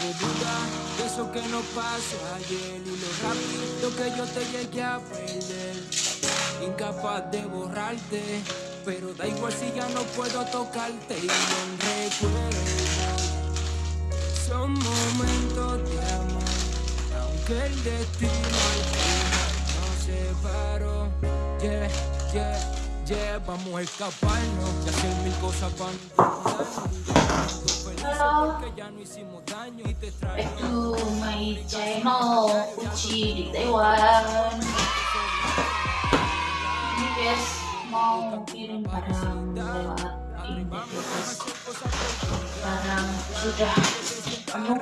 De eso que nos pasó ayer y lo rápido que yo te llegué a perder. Incapaz de borrarte, pero da igual si ya no puedo tocarte y no recuerdo. Son momentos de amor, aunque el destino al final nos separó. Yeah, yeah, yeah, vamos a escaparnos y hacer mil cosas y back to my channel di Taiwan guys, mau kirim barang lewat guys Barang sudah penuh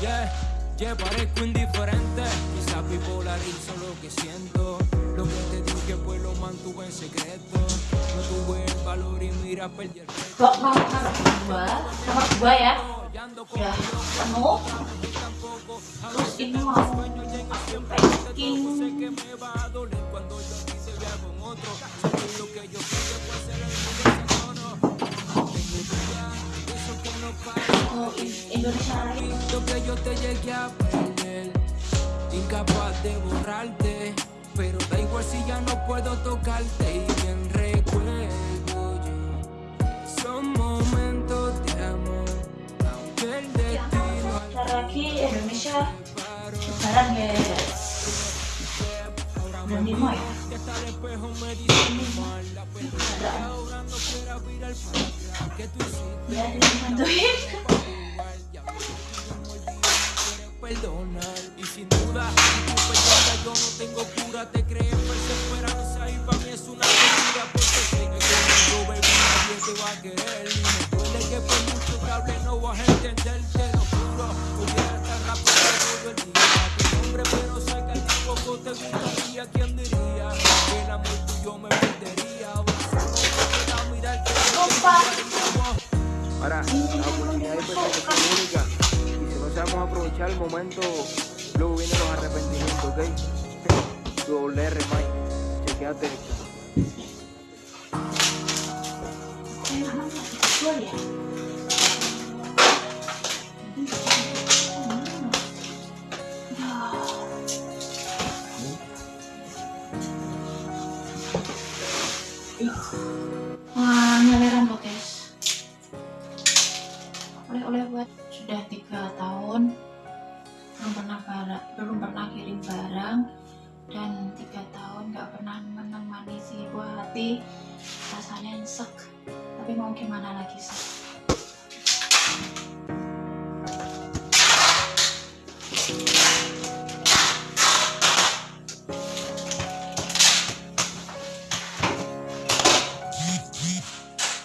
yeah, yeah, parezco indiferente, quizás bipolarizo lo que siento, lo que te dije pues lo mantuve en secreto, no tuve el valor y mira perdí el reto, Blok nomor 2 Nomor 2 ya y ando con Udah penuh Terus ini mau aku packing sé que me va a doler cuando yo a ti te vea con otro, sé lo que yo quiero fue ser el mundo no, tengo dudas de eso que no pasa. ke In- Indonesia lagi Lo que yo te llegué a perder, incapaz de borrarte, pero da igual si ya no puedo tocarte y bien recuerdo yo. Son momentos de amor, aunque el destino guys Bulan 5 ya Que hasta me dice ahora no quiero virar para atrás. ¿Qué tú hiciste? Ya dibantuin jugar, ya perdonar. Y sin duda, si tú perdonas yo no tengo cura. Te crees perseverancia y para mí es una locura Porque sé que conmigo, baby, nadie te va a querer. Y me duele que por mucho que hable no vas a entender, te lo juro. Pudiera estar rápido todo el día. Tu nombre, pero sé que a ti poco te gustaría. ¿Quién diría que el amor tuyo me perdería? Ahora la oportunidad es única. No sabemos aprovechar el momento, luego vienen los arrepentimientos, ¿ok? Doble R, Mike. Chequeate esta. Tapi mau gimana lagi sih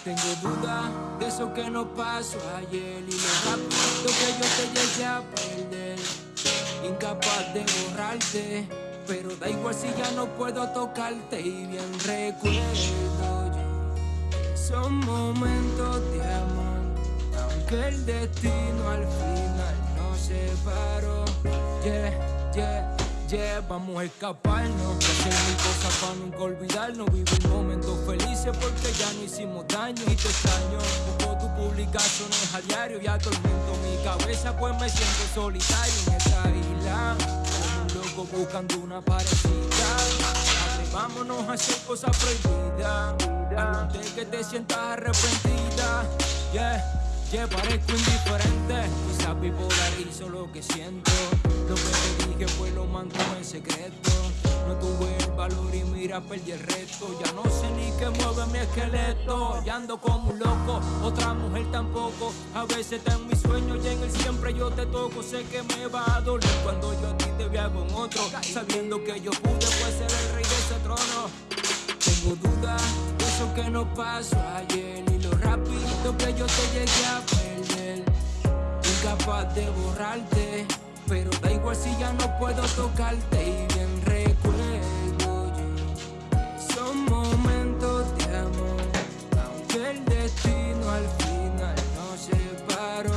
Tengo dudas de eso que nos pasó ayer y lo rápido que yo te llegué a perder. Incapaz de borrarte, pero da igual si ya no puedo tocarte y bien recuerdo. Son momentos de amor, aunque el destino al final nos separó. Yeah, yeah. Yeah, vamos a escaparnos, hacer mil cosas para nunca olvidarnos, vivir momentos felices porque ya no hicimos daño y te extraño. Busco tus publicaciones a diario y atormento mi cabeza pues me siento solitario en esta isla, como un loco buscando una parecida. Atrevámonos a hacer cosas prohibidas, antes que te sientas arrepentida. Yeah. Yeah, parezco indiferente, quizás bipolarizo lo que siento que pues lo mantuve en secreto. No tuve el valor y mira perdí el resto Ya no sé ni qué mueve mi esqueleto. Ya ando como un loco, otra mujer tampoco. A veces está en mis sueños y en el siempre yo te toco. Sé que me va a doler cuando yo a ti te vea con otro. Sabiendo que yo pude pues ser el rey de ese trono. Tengo dudas de eso que nos pasó ayer. Y lo rápido que yo te llegué a perder. Incapaz de borrarte, pero da igual si ya no puedo tocarte y bien recuerdo yo. Son momentos de amor, aunque el destino al final nos separó.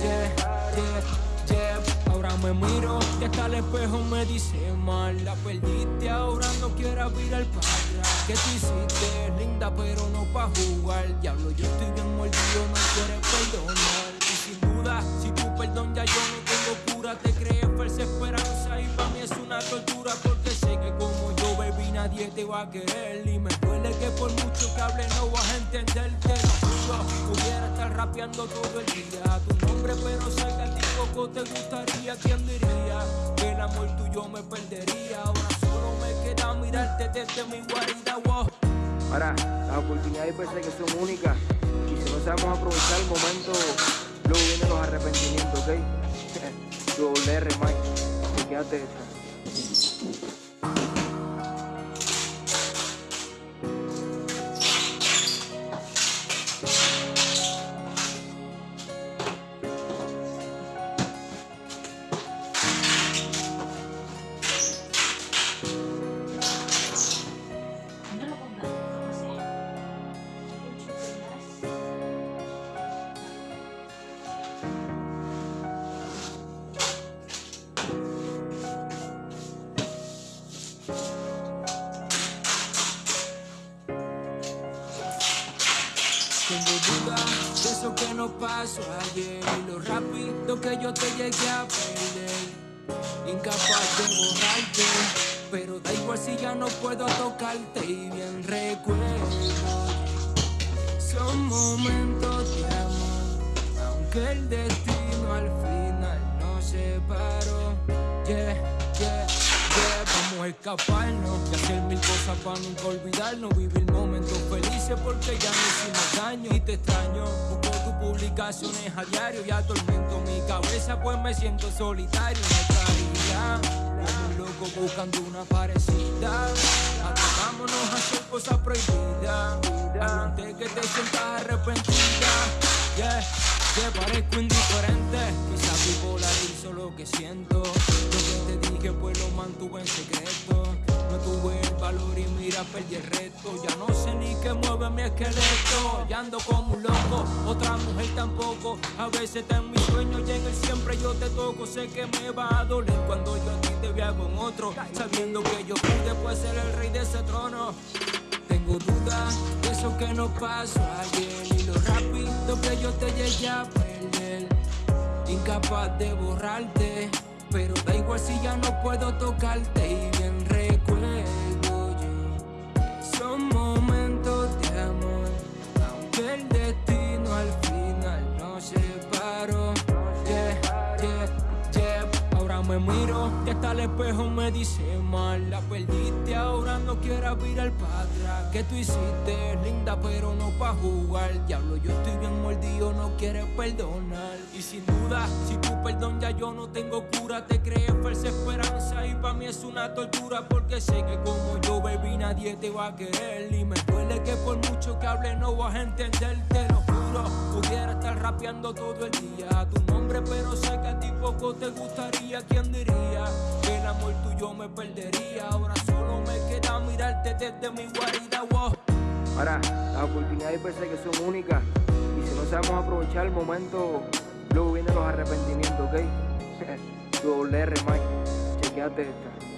Yeah, yeah, yeah. Ahora me miro y hasta el espejo me dice mal La perdiste, ahora no quiero virar para atrás Que tú hiciste linda pero no pa' jugar Diablo, yo estoy bien mordido, no quieres perdonar Y sin duda si tu perdón ya yo tengo cura, te crees falsa esperanza y para mí es una tortura porque sé que como yo bebí nadie te va a querer y me duele que por mucho que hable no vas a entenderte. No pudiera estar rapeando todo el día tu nombre, pero sé que a ti poco te gustaría. ¿Quién diría que el amor tuyo me perdería? Ahora solo me queda mirarte desde mi guarida. Wow. Ahora, las oportunidades parece que son únicas y si no sabemos aprovechar el momento, luego vienen los arrepentimientos, ¿ok? Doble R, Mike, quédate esta. Pasó ayer y lo rápido que yo te llegué a perder. Incapaz de borrarte, pero da igual si ya no puedo tocarte y bien recuerdo. Son momentos de amor, aunque el destino al final nos separó. Yeah, escaparnos y hacer mil cosas para nunca olvidarnos. Vivir momentos felices porque ya no hicimos daño y te extraño. Busco tus publicaciones a diario y atormento mi cabeza, pues me siento solitario. Caía como un loco buscando una parecida. Atrevámonos a hacer cosas prohibidas. Antes que te sientas arrepentida. Yeah, que parezco indiferente. Quizás bipolarizo lo que siento. Lo que te dije, pues lo mantuve en secreto. No tuve el valor y mira, perdí el reto. Ya no sé ni qué mueve mi esqueleto. Ya ando como un loco, otra mujer tampoco. A veces está en mis sueños y en el siempre yo te toco. Sé que me va a doler cuando yo a ti te vea con otro. Sabiendo que yo pude pues ser el rey de ese trono. Tengo dudas de eso que nos pasó ayer y lo rápido que yo te llegué a perder. Incapaz de borrarte, pero da igual si ya no puedo tocarte y bien recuerdo yo. Son momentos de amor, aunque el destino al final nos separó. Yeah, yeah, yeah. Ahora me miro y hasta el espejo me dice mal La perdiste, ahora no quieras virar para atrás Que tú hiciste linda pero no pa' jugar Diablo, yo estoy bien mordido, no quieres perdonar Y sin duda, si tu perdón ya yo no tengo cura. Te crees falsa esperanza y pa' mí es una tortura. Porque sé que como yo bebí nadie te va a querer. Y me duele que por mucho que hable no vas a entender, te lo juro Pudiera estar rapeando todo el día a tu nombre Pero sé que a ti poco te gustaría. ¿Quién diría que el amor tuyo me perdería? Ahora solo me queda mirarte desde mi guarida. Wow. Ahora, las oportunidades parece que son únicas. Y si no sabemos aprovechar el momento, luego vienen los arrepentimientos, ¿ok? Doble R, Mike, chequeate esta.